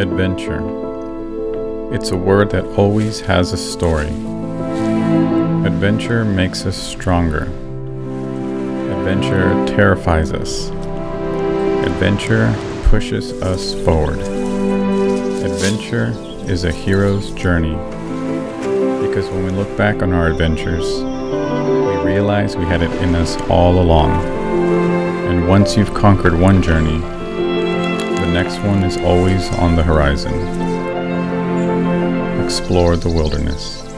Adventure. It's a word that always has a story. Adventure makes us stronger. Adventure terrifies us. Adventure pushes us forward. Adventure is a hero's journey. Because when we look back on our adventures, we realize we had it in us all along. And once you've conquered one journey, the next one is always on the horizon. Explore the wilderness.